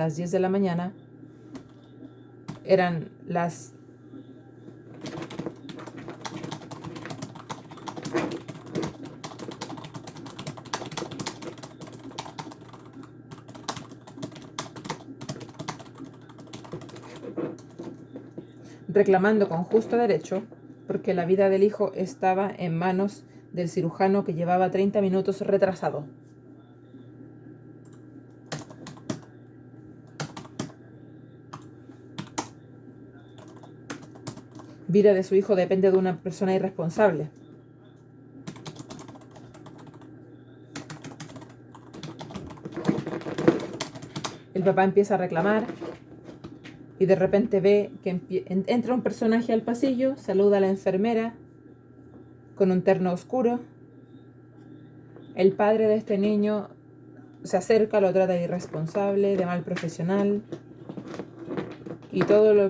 las 10 de la mañana. Eran las reclamando con justo derecho porque la vida del hijo estaba en manos del cirujano que llevaba 30 minutos retrasado. Vida de su hijo depende de una persona irresponsable. El papá empieza a reclamar y de repente ve que entra un personaje al pasillo, saluda a la enfermera con un terno oscuro. El padre de este niño se acerca, lo trata de irresponsable, de mal profesional y todo lo que